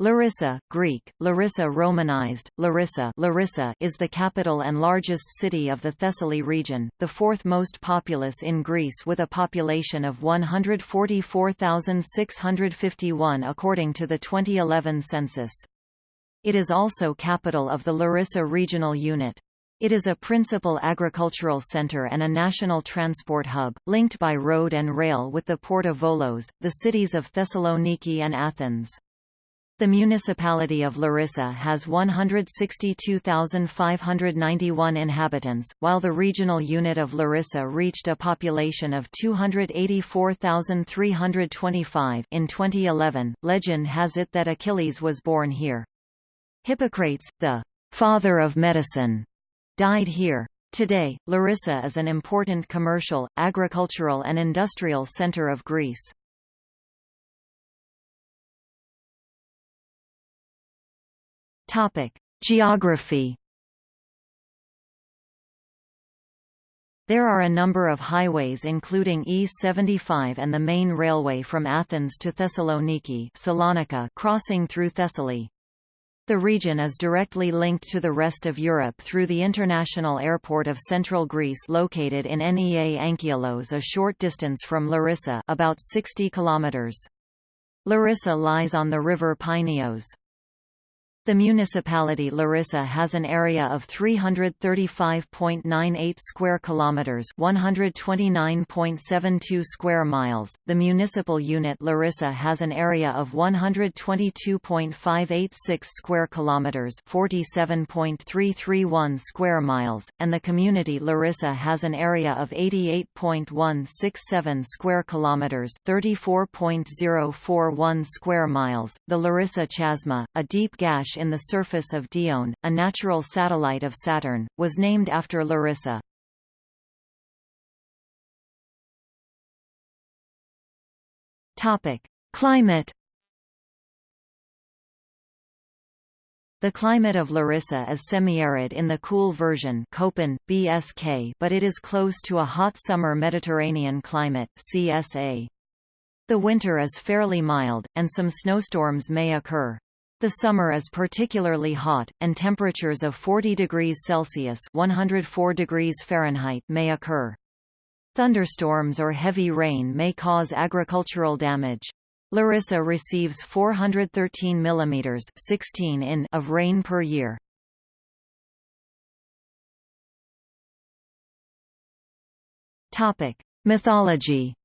Larissa, Greek, Larissa Romanized, Larissa, Larissa is the capital and largest city of the Thessaly region, the fourth most populous in Greece with a population of 144,651 according to the 2011 census. It is also capital of the Larissa regional unit. It is a principal agricultural center and a national transport hub, linked by road and rail with the port of Volos, the cities of Thessaloniki and Athens. The municipality of Larissa has 162,591 inhabitants, while the regional unit of Larissa reached a population of 284,325 in 2011. Legend has it that Achilles was born here. Hippocrates, the father of medicine, died here. Today, Larissa is an important commercial, agricultural and industrial center of Greece. Topic: Geography. There are a number of highways including E75 and the main railway from Athens to Thessaloniki Salonika crossing through Thessaly. The region is directly linked to the rest of Europe through the international airport of central Greece located in Nea Anchialos a short distance from Larissa about 60 kilometers. Larissa lies on the river Pineios. The municipality Larissa has an area of 335.98 square kilometers, 129.72 square miles. The municipal unit Larissa has an area of 122.586 square kilometers, 47.331 square miles, and the community Larissa has an area of 88.167 square kilometers, 34.041 square miles. The Larissa Chasma, a deep gash in the surface of Dione, a natural satellite of Saturn, was named after Larissa. Topic: Climate The climate of Larissa is semi-arid in the cool version Köppen, BSK, but it is close to a hot summer Mediterranean climate CSA. The winter is fairly mild, and some snowstorms may occur. The summer is particularly hot, and temperatures of 40 degrees Celsius 104 degrees Fahrenheit may occur. Thunderstorms or heavy rain may cause agricultural damage. Larissa receives 413 mm 16 in of rain per year. Topic: Mythology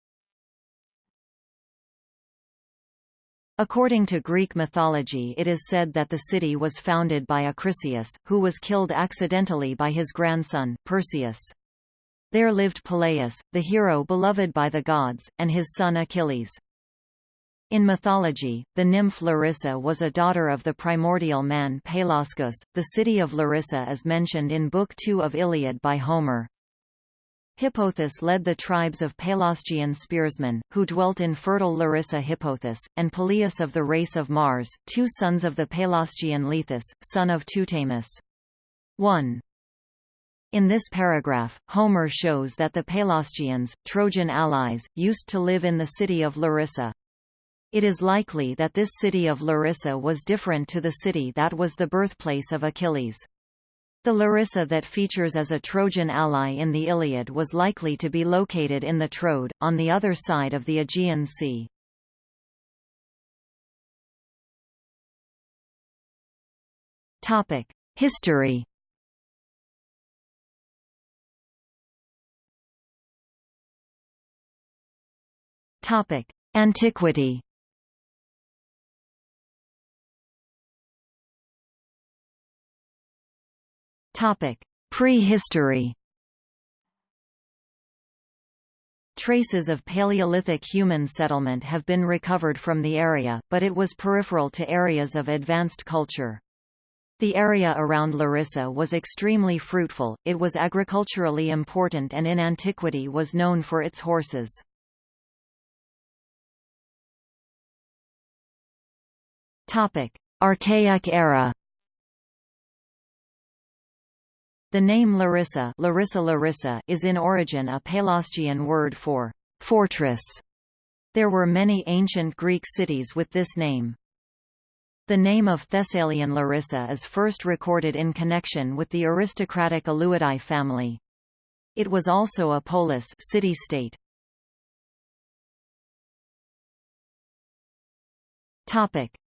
According to Greek mythology it is said that the city was founded by Acrisius, who was killed accidentally by his grandson, Perseus. There lived Peleus, the hero beloved by the gods, and his son Achilles. In mythology, the nymph Larissa was a daughter of the primordial man Pelasgus. The city of Larissa is mentioned in Book 2 of Iliad by Homer. Hippothous led the tribes of Pelasgian spearsmen, who dwelt in fertile Larissa Hippothous, and Peleus of the race of Mars, two sons of the Pelasgian Lethus, son of Teutamus. 1. In this paragraph, Homer shows that the Pelasgians, Trojan allies, used to live in the city of Larissa. It is likely that this city of Larissa was different to the city that was the birthplace of Achilles. The Larissa that features as a Trojan ally in the Iliad was likely to be located in the Troad, on the other side of the Aegean Sea. History Antiquity Prehistory Traces of Paleolithic human settlement have been recovered from the area, but it was peripheral to areas of advanced culture. The area around Larissa was extremely fruitful, it was agriculturally important and in antiquity was known for its horses. Archaic era The name Larissa, Larissa Larissa is in origin a Pelasgian word for fortress. There were many ancient Greek cities with this name. The name of Thessalian Larissa is first recorded in connection with the aristocratic Aleuadae family. It was also a polis city-state.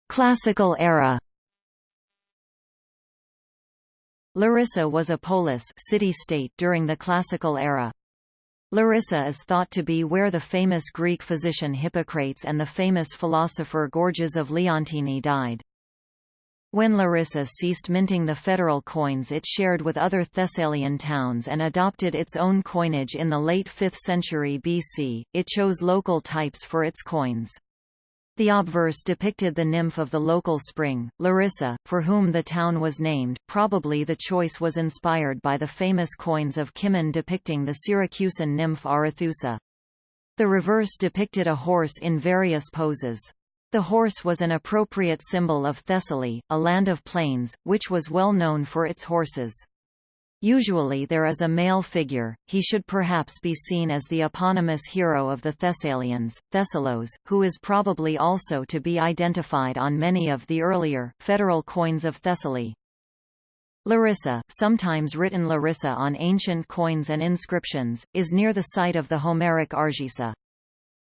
Classical era. Larissa was a polis city-state during the Classical era. Larissa is thought to be where the famous Greek physician Hippocrates and the famous philosopher Gorgias of Leontini died. When Larissa ceased minting the federal coins it shared with other Thessalian towns and adopted its own coinage in the late 5th century BC, it chose local types for its coins. The obverse depicted the nymph of the local spring, Larissa, for whom the town was named. Probably the choice was inspired by the famous coins of Cimon depicting the Syracusan nymph Arethusa. The reverse depicted a horse in various poses. The horse was an appropriate symbol of Thessaly, a land of plains, which was well known for its horses. Usually there is a male figure, he should perhaps be seen as the eponymous hero of the Thessalians, Thessalos, who is probably also to be identified on many of the earlier, federal coins of Thessaly. Larissa, sometimes written Larissa on ancient coins and inscriptions, is near the site of the Homeric Argisa.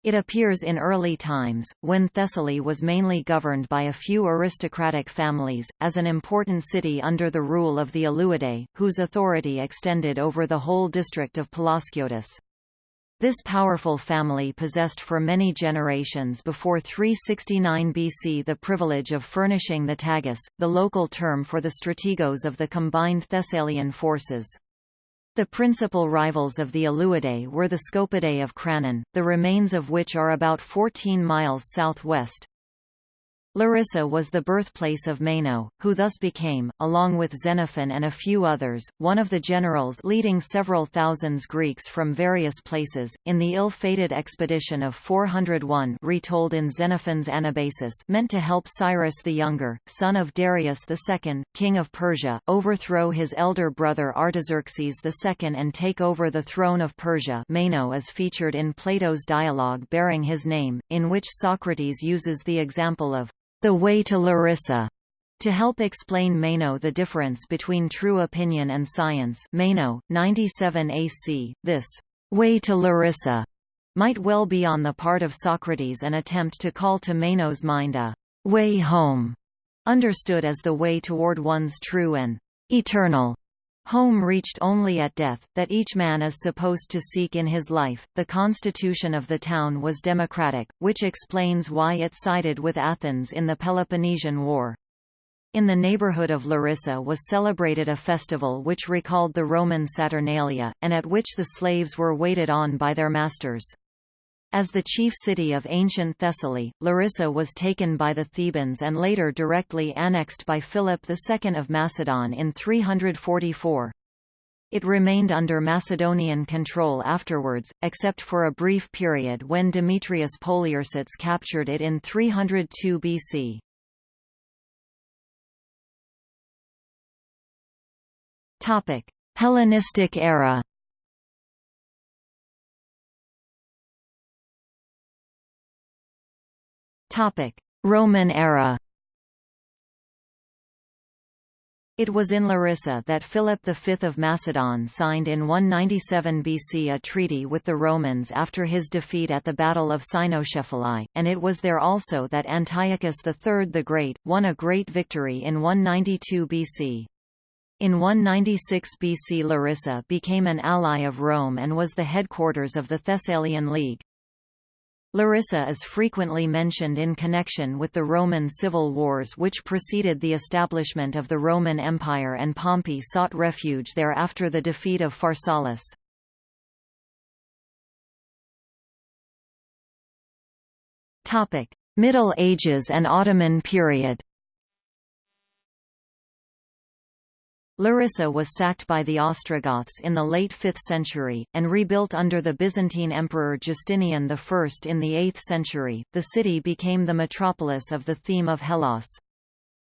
It appears in early times, when Thessaly was mainly governed by a few aristocratic families, as an important city under the rule of the Aleuadae, whose authority extended over the whole district of Pelasgiotis. This powerful family possessed for many generations before 369 BC the privilege of furnishing the tagus, the local term for the strategos of the combined Thessalian forces. The principal rivals of the Aleuadae were the Scopidae of Cranon, the remains of which are about 14 miles southwest. Larissa was the birthplace of Meno, who thus became, along with Xenophon and a few others, one of the generals leading several thousands Greeks from various places, in the ill-fated expedition of 401 retold in Xenophon's Anabasis meant to help Cyrus the Younger, son of Darius II, king of Persia, overthrow his elder brother Artaxerxes II and take over the throne of Persia. Meno is featured in Plato's dialogue bearing his name, in which Socrates uses the example of the Way to Larissa, to help explain Meno the difference between true opinion and science. Meno, 97 AC, this way to Larissa might well be on the part of Socrates an attempt to call to Meno's mind a way home, understood as the way toward one's true and eternal home reached only at death, that each man is supposed to seek in his life. The constitution of the town was democratic, which explains why it sided with Athens in the Peloponnesian War. In the neighborhood of Larissa was celebrated a festival which recalled the Roman Saturnalia, and at which the slaves were waited on by their masters. As the chief city of ancient Thessaly, Larissa was taken by the Thebans and later directly annexed by Philip II of Macedon in 344. It remained under Macedonian control afterwards, except for a brief period when Demetrius Poliorcetes captured it in 302 BC. Hellenistic era Topic: Roman era. It was in Larissa that Philip V of Macedon signed in 197 BC a treaty with the Romans after his defeat at the Battle of Cynoscephalae, and it was there also that Antiochus III the Great, won a great victory in 192 BC. In 196 BC Larissa became an ally of Rome and was the headquarters of the Thessalian League. Larissa is frequently mentioned in connection with the Roman civil wars which preceded the establishment of the Roman Empire and Pompey sought refuge there after the defeat of Pharsalus. Middle Ages and Ottoman period Larissa was sacked by the Ostrogoths in the late 5th century, and rebuilt under the Byzantine Emperor Justinian I in the 8th century. The city became the metropolis of the theme of Hellas.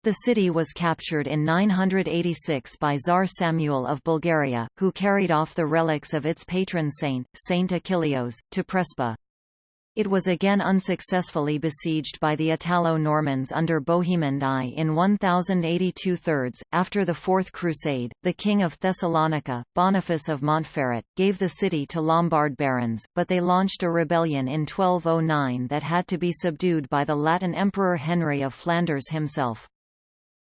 The city was captured in 986 by Tsar Samuel of Bulgaria, who carried off the relics of its patron saint, Saint Achilleos, to Prespa. It was again unsuccessfully besieged by the Italo-Normans under Bohemond I in 1082 thirds. After the Fourth Crusade, the King of Thessalonica, Boniface of Montferrat, gave the city to Lombard barons, but they launched a rebellion in 1209 that had to be subdued by the Latin Emperor Henry of Flanders himself.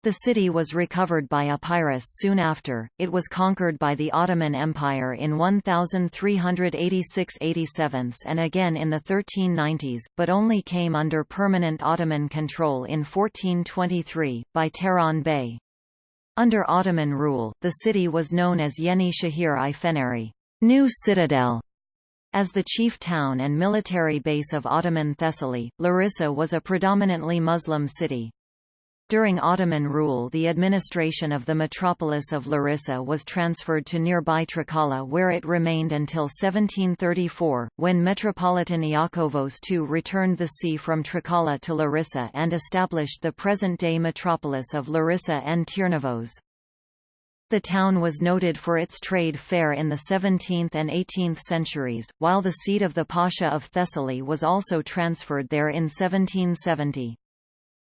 The city was recovered by Epirus soon after, it was conquered by the Ottoman Empire in 1386–87 and again in the 1390s, but only came under permanent Ottoman control in 1423, by Turahan Bey. Under Ottoman rule, the city was known as Yeni Shahir i Feneri New Citadel". As the chief town and military base of Ottoman Thessaly, Larissa was a predominantly Muslim city. During Ottoman rule the administration of the metropolis of Larissa was transferred to nearby Trikala where it remained until 1734, when Metropolitan Iakovos II returned the see from Trikala to Larissa and established the present-day metropolis of Larissa and Tirnavos. The town was noted for its trade fair in the 17th and 18th centuries, while the seat of the Pasha of Thessaly was also transferred there in 1770.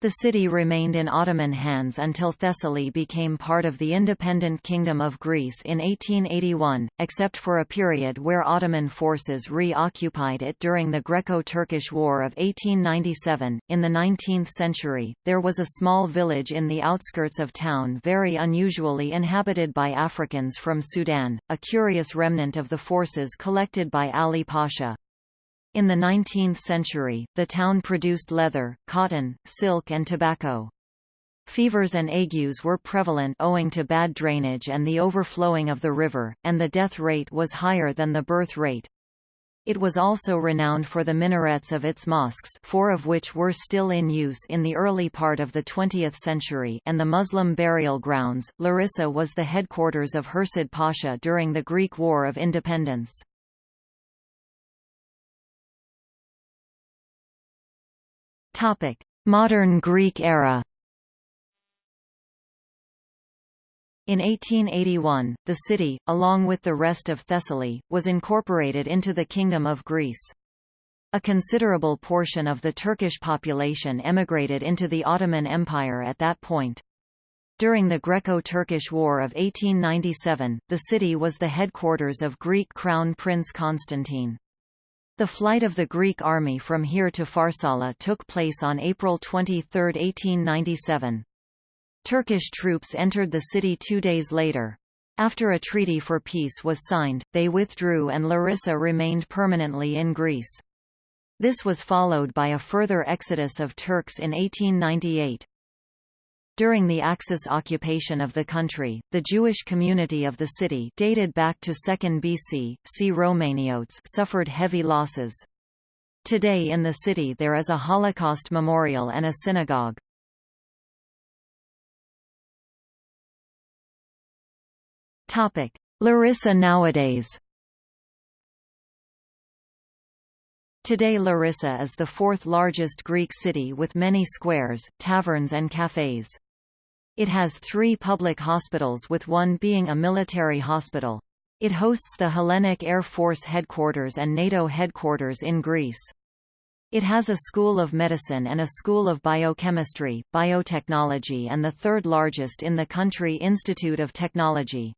The city remained in Ottoman hands until Thessaly became part of the independent Kingdom of Greece in 1881, except for a period where Ottoman forces re-occupied it during the Greco-Turkish War of 1897. In the 19th century, there was a small village in the outskirts of town very unusually inhabited by Africans from Sudan, a curious remnant of the forces collected by Ali Pasha. In the 19th century, the town produced leather, cotton, silk and tobacco. Fevers and agues were prevalent owing to bad drainage and the overflowing of the river, and the death rate was higher than the birth rate. It was also renowned for the minarets of its mosques four of which were still in use in the early part of the 20th century and the Muslim burial grounds. Larissa was the headquarters of Hursid Pasha during the Greek War of Independence. Modern Greek era. In 1881, the city, along with the rest of Thessaly, was incorporated into the Kingdom of Greece. A considerable portion of the Turkish population emigrated into the Ottoman Empire at that point. During the Greco-Turkish War of 1897, the city was the headquarters of Greek Crown Prince Constantine. The flight of the Greek army from here to Pharsala took place on April 23, 1897. Turkish troops entered the city two days later. After a treaty for peace was signed, they withdrew and Larissa remained permanently in Greece. This was followed by a further exodus of Turks in 1898. During the Axis occupation of the country, the Jewish community of the city dated back to 2nd BC, see Romaniotes suffered heavy losses. Today in the city there is a Holocaust memorial and a synagogue. Topic: Larissa nowadays Today Larissa is the fourth largest Greek city with many squares, taverns and cafes. It has three public hospitals with one being a military hospital. It hosts the Hellenic Air Force headquarters and NATO headquarters in Greece. It has a school of medicine and a school of biochemistry, biotechnology and the third largest in the country Institute of Technology.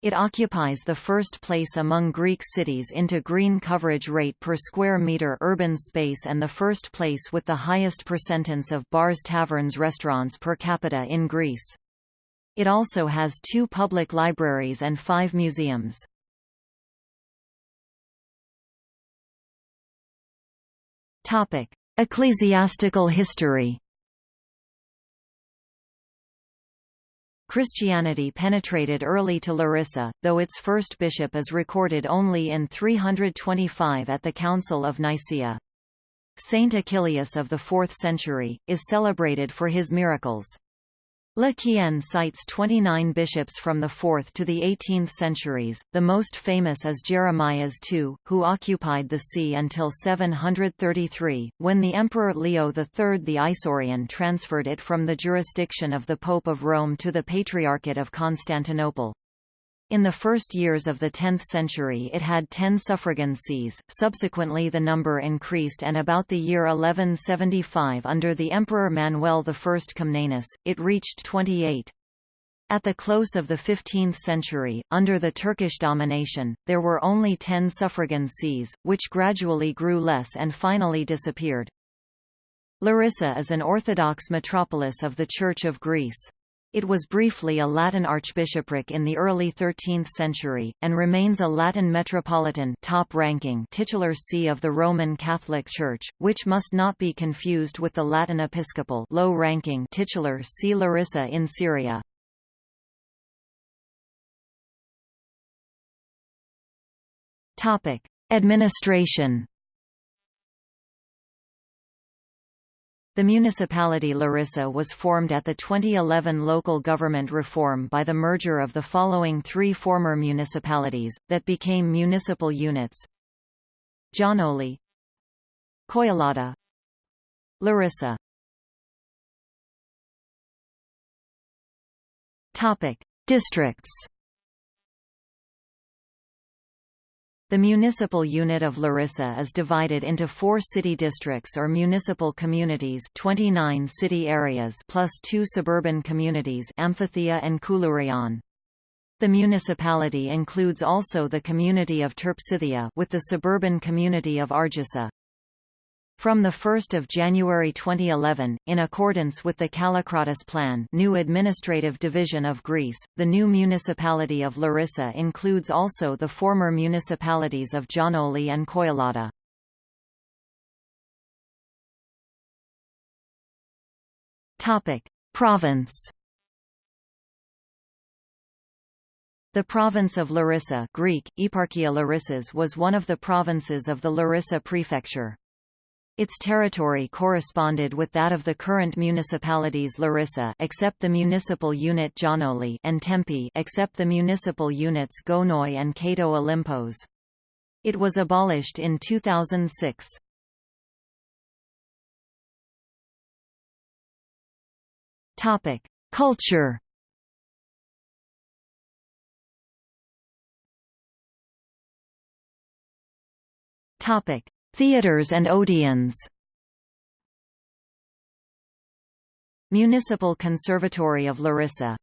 It occupies the first place among Greek cities into green coverage rate per square metre urban space and the first place with the highest percentance of bars taverns restaurants per capita in Greece. It also has two public libraries and five museums. Ecclesiastical history Christianity penetrated early to Larissa, though its first bishop is recorded only in 325 at the Council of Nicaea. Saint Achillius of the 4th century, is celebrated for his miracles. Le Quien cites 29 bishops from the 4th to the 18th centuries, the most famous is Jeremias II, who occupied the see until 733, when the Emperor Leo III the Isaurian transferred it from the jurisdiction of the Pope of Rome to the Patriarchate of Constantinople. In the first years of the 10th century it had ten suffragan sees, subsequently the number increased and about the year 1175 under the Emperor Manuel I Comnenus, it reached 28. At the close of the 15th century, under the Turkish domination, there were only ten suffragan sees, which gradually grew less and finally disappeared. Larissa is an Orthodox metropolis of the Church of Greece. It was briefly a Latin archbishopric in the early 13th century, and remains a Latin metropolitan top-ranking titular see of the Roman Catholic Church, which must not be confused with the Latin episcopal low-ranking titular see Larissa in Syria. Administration The municipality Larissa was formed at the 2011 local government reform by the merger of the following three former municipalities, that became municipal units. Giannoli. Koilada Larissa. Districts The municipal unit of Larissa is divided into four city districts or municipal communities 29 city areas plus two suburban communities Amphithea and Koulourion. The municipality includes also the community of Terpsithia with the suburban community of Argissa. From 1 January 2011, in accordance with the Kallikratis Plan new administrative division of Greece, the new municipality of Larissa includes also the former municipalities of Giannoli and Koilada. Province The province of Larissa Greek, Eparchia Larissas was one of the provinces of the Larissa prefecture. Its territory corresponded with that of the current municipalities Larissa except the municipal unit Giannoli and Tempe except the municipal units Gonoi and Kato Olympos. It was abolished in 2006. Topic: Culture. Topic: Theatres and Odeons Municipal Conservatory of Larissa.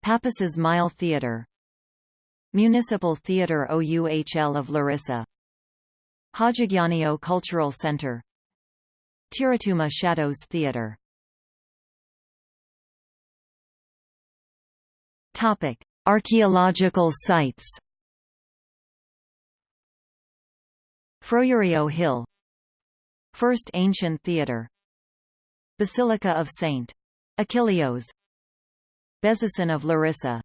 Pappas's Mile Theatre Municipal Theatre OUHL of Larissa. Hajigiannio Cultural Center. Tiratuma Shadows Theatre Archaeological sites Frourio Hill. First Ancient Theatre Basilica of St. Achilleos Bezisten of Larissa.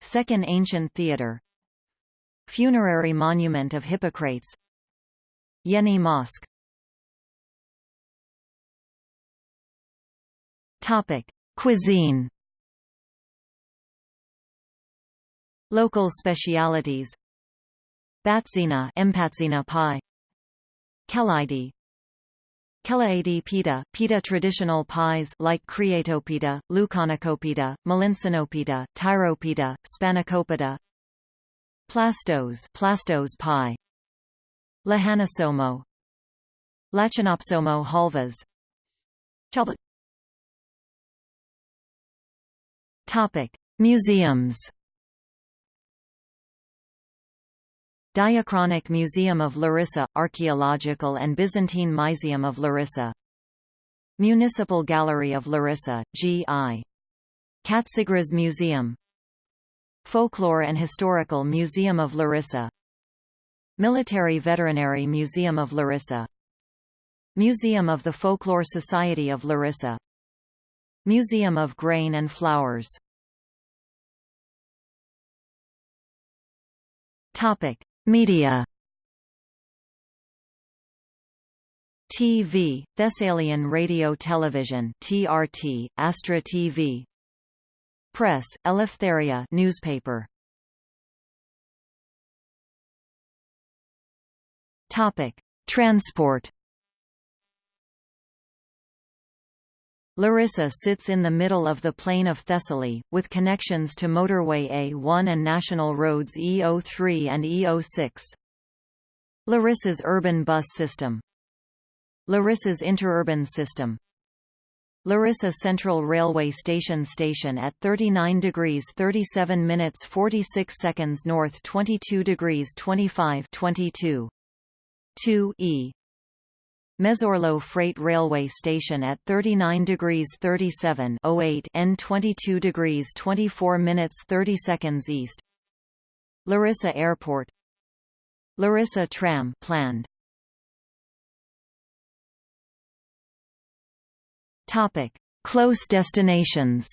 Second Ancient Theatre Funerary Monument of Hippocrates. Yeni Mosque. Topic: Cuisine. Local specialities Batsina Empatsina pie Kelaidi Kelaidi pita, pita traditional pies like Creatopita, Leuconicopita, Melinsinopita, Tyropita, Spanakopita. Plastos Plastos pie Lahanasomo Lachinopsomo halvas Topic. Museums Diachronic Museum of Larissa – Archaeological and Byzantine Museum of Larissa. Municipal Gallery of Larissa, G.I. Katsigras Museum. Folklore and Historical Museum of Larissa. Military Veterinary Museum of Larissa. Museum of the Folklore Society of Larissa. Museum of Grain and Flowers. Topic Media. TV, Thessalian Radio Television TRT, Astra TV Press, Eleftheria newspaper. Topic: Transport Larissa sits in the middle of the plain of Thessaly, with connections to motorway A1 and national roads E03 and E06. Larissa's urban bus system. Larissa's interurban system. Larissa Central Railway Station Station at 39 degrees 37 minutes 46 seconds north 22 degrees 25 22 2 E Mezorlo Freight Railway Station at 39 degrees 37 08 N 22 degrees 24 minutes 30 seconds east. Larissa Airport. Larissa Tram planned. Topic: Close destinations.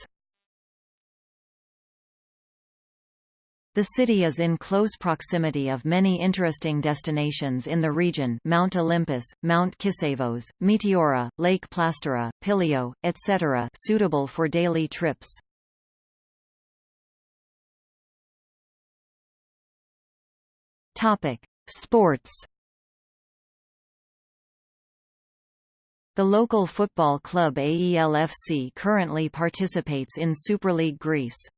The city is in close proximity of many interesting destinations in the region Mount Olympus, Mount Kisavos, Meteora, Lake Plastiras, Pilio, etc. suitable for daily trips. Sports The local football club AELFC currently participates in Superleague Greece.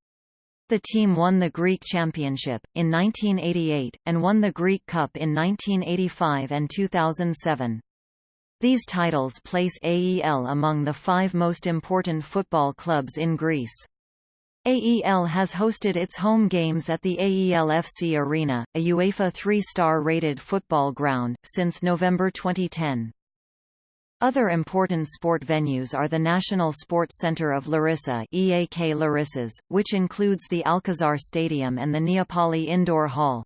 The team won the Greek Championship, in 1988, and won the Greek Cup in 1985 and 2007. These titles place AEL among the five most important football clubs in Greece. AEL has hosted its home games at the AELFC Arena, a UEFA three-star rated football ground, since November 2010. Other important sport venues are the National Sports Center of Larissa EAK Larissas, which includes the Alcazar Stadium and the Neapoli Indoor Hall.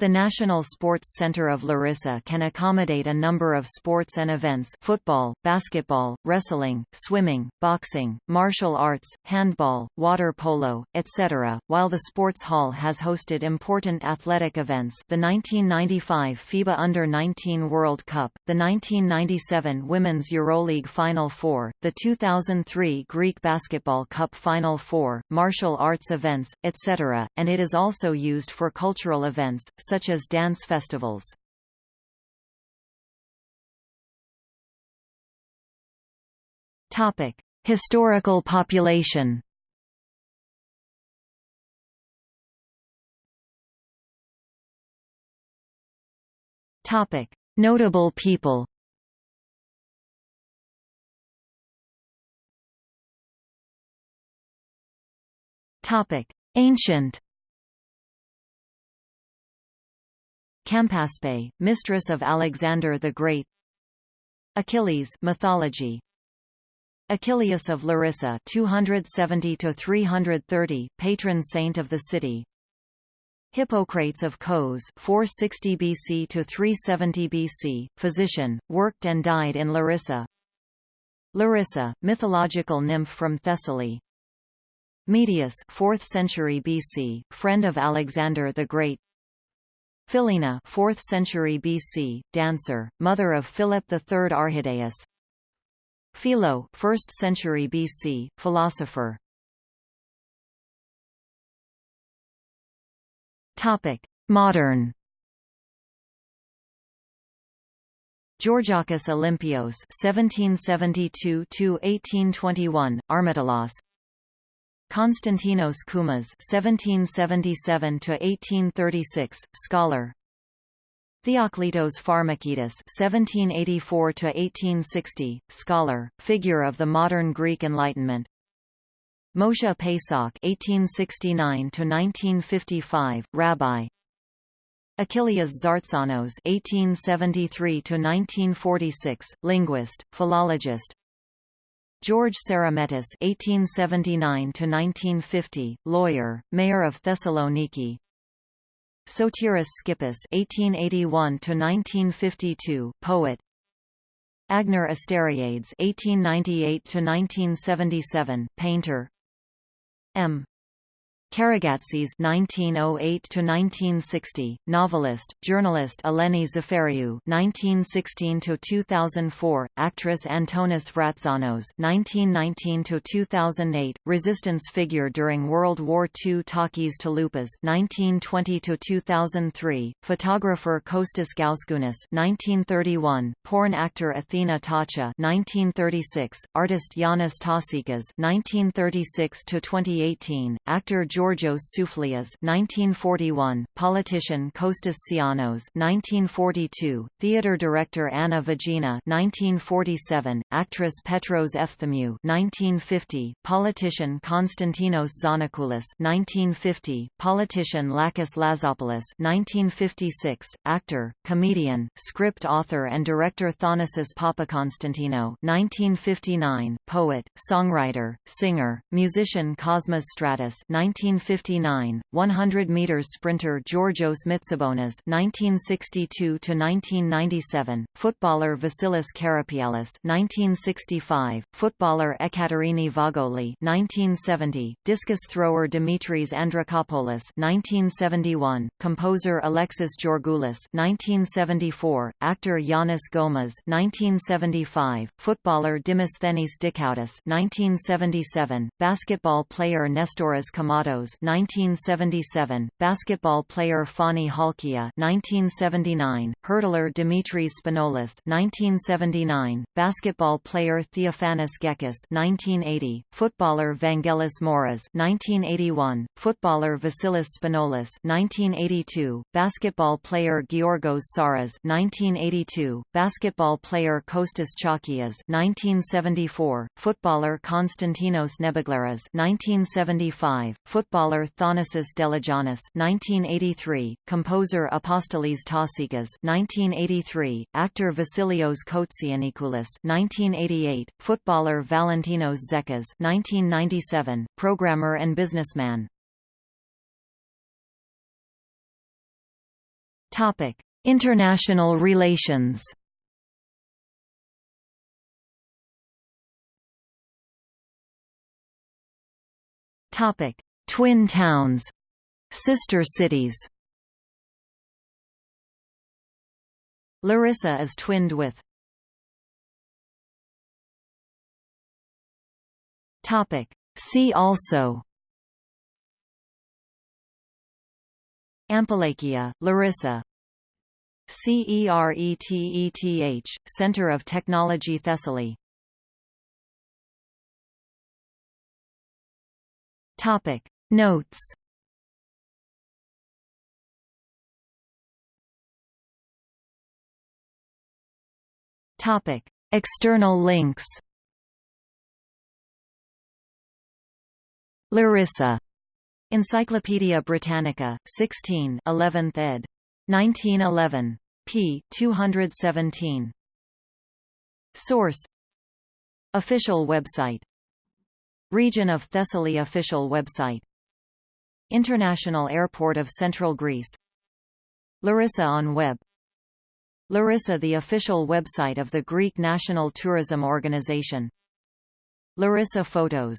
The National Sports Center of Larissa can accommodate a number of sports and events football, basketball, wrestling, swimming, boxing, martial arts, handball, water polo, etc., while the sports hall has hosted important athletic events the 1995 FIBA Under-19 World Cup, the 1997 Women's EuroLeague Final Four, the 2003 Greek Basketball Cup Final Four, martial arts events, etc., and it is also used for cultural events, such as dance festivals. Topic: Historical population. Topic: Notable people. Topic: Ancient Campaspe, mistress of Alexander the Great. Achilles mythology. Achilles of Larissa 270 to 330 patron saint of the city. Hippocrates of Kos 460 BC to 370 BC physician worked and died in Larissa. Larissa mythological nymph from Thessaly. Medius 4th century BC friend of Alexander the Great Philina 4th century BC, dancer, mother of Philip III Arrhidaeus Philo 1st century BC, philosopher. Topic. Modern. Georgakis Olympios 1772–1821, Armitalos Konstantinos Koumas (1777–1836), scholar. Theoklitos Pharmakidis (1784–1860), scholar, figure of the modern Greek Enlightenment. Moshe Pesach (1869–1955), rabbi. Achilles Zartsanos (1873–1946), linguist, philologist. George Sarametis (1879–1950), lawyer, mayor of Thessaloniki. Sotiris Skippis (1881–1952), poet. Agner Asteriades (1898–1977), painter. M. Karagatsis (1908–1960), novelist, journalist Eleni Zafariou (1916–2004), actress Antonis Vratsanos (1919–2008), resistance figure during World War II Takis Talupas (1920–2003), photographer Kostas Gousgounis (1931), porn actor Athena Tacha (1936), artist Yanis Tasikas (1936–2018), actor Georgios Souflias 1941, politician Kostas Tsianos 1942, theater director Anna Vagena 1947, actress Petros Efthimiou 1950, politician Konstantinos Zanakoulis 1950, politician Lakis Lazopoulos 1956, actor, comedian, script author and director Thanasis Papakonstantino 1959, poet, songwriter, singer, musician Cosmas Stratus 19 1959, 100 meters sprinter Georgios Mitsibonas (1962–1997), footballer Vasilis Karapialis (1965), footballer Ekaterini Vagoli (1970), discus thrower Dimitris Andrakopoulos (1971), composer Alexis Georgoulis (1974), actor Yanis Goumas (1975), footballer Dimosthenis Dikoudis (1977), basketball player Nestoras Kommatos 1977, basketball player Fani Halkia 1979, hurdler Dimitris Spanoulis 1979, basketball player Theophanis Gekas 1980, footballer Vangelis Moras 1981, footballer Vasilis Spanoulis 1982, basketball player Georgos Saras 1982, basketball player Kostas Chalkias 1974, footballer Konstantinos Nebegleras 1975, footballer Thanasis Deligiannis 1983, composer Apostolis Tasikas 1983, actor Vasilios Koutsianikoulis 1988, footballer Valentinos Zekas 1997, programmer and businessman. Topic: International relations. Topic: Twin towns Sister cities. Larissa is twinned with. Topic. See also. Ampelakia, Larissa. CERETETH, Center of Technology Thessaly. Topic Notes Topic: External links. Larissa. Encyclopædia Britannica, 16, 11th ed. 1911. p. 217. Source. Official website. Region of Thessaly official website International Airport of Central Greece. Larissa on web. Larissa the official website of the Greek National Tourism Organization. Larissa Photos